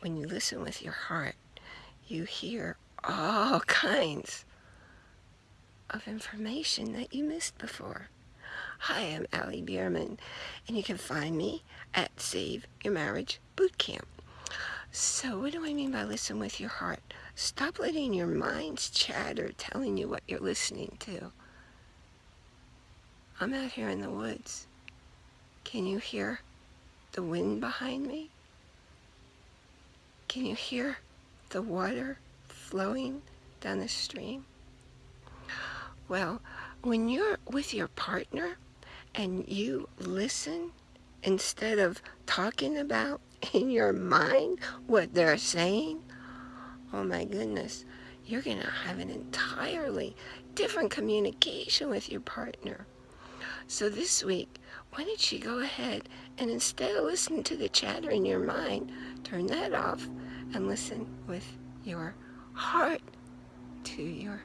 when you listen with your heart, you hear all kinds of information that you missed before. Hi, I'm Allie Bierman, and you can find me at Save Your Marriage Bootcamp. So what do I mean by listen with your heart? Stop letting your mind's chatter telling you what you're listening to. I'm out here in the woods. Can you hear the wind behind me? Can you hear the water flowing down the stream? Well, when you're with your partner and you listen instead of talking about in your mind what they're saying, oh my goodness, you're going to have an entirely different communication with your partner. So this week, why don't you go ahead and instead of listening to the chatter in your mind, turn that off and listen with your heart to your